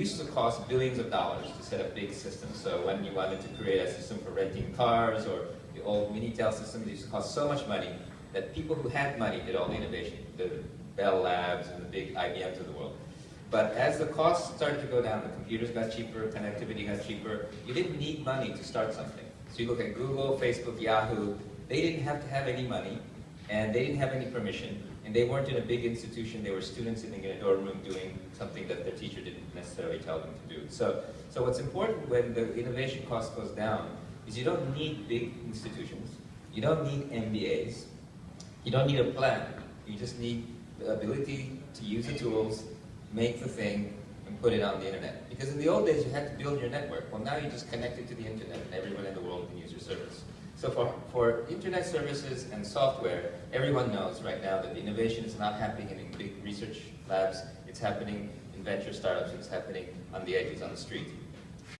used to cost billions of dollars to set up big systems. So when you wanted to create a system for renting cars or the old Minitel system, it used to cost so much money that people who had money did all the innovation, the Bell Labs and the big IBMs of the world. But as the costs started to go down, the computers got cheaper, connectivity got cheaper, you didn't need money to start something. So you look at Google, Facebook, Yahoo, they didn't have to have any money, and they didn't have any permission, and they weren't in a big institution, they were students sitting in a dorm room doing something that their teacher didn't necessarily tell them to do. So, so what's important when the innovation cost goes down is you don't need big institutions, you don't need MBAs, you don't need a plan, you just need the ability to use the tools, make the thing, and put it on the internet. Because in the old days, you had to build your network. Well, now you just connect it to the internet, and everyone in the world can use your service. So for, for internet services and software, everyone knows right now that the innovation is not happening in big research labs, it's happening in venture startups, that's happening on the edges, on the street.